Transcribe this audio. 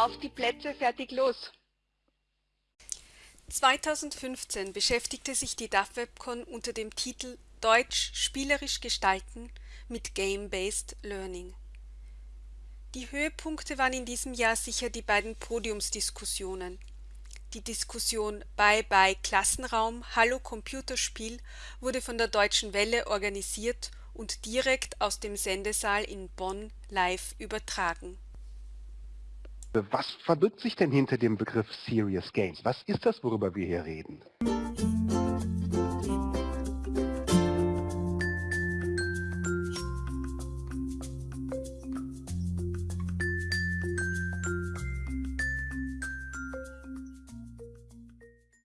Auf die Plätze, fertig, los! 2015 beschäftigte sich die DAF-Webcon unter dem Titel Deutsch spielerisch gestalten mit Game-Based Learning. Die Höhepunkte waren in diesem Jahr sicher die beiden Podiumsdiskussionen. Die Diskussion Bye Bye Klassenraum, Hallo Computerspiel wurde von der Deutschen Welle organisiert und direkt aus dem Sendesaal in Bonn live übertragen. Was verbirgt sich denn hinter dem Begriff Serious Games? Was ist das, worüber wir hier reden?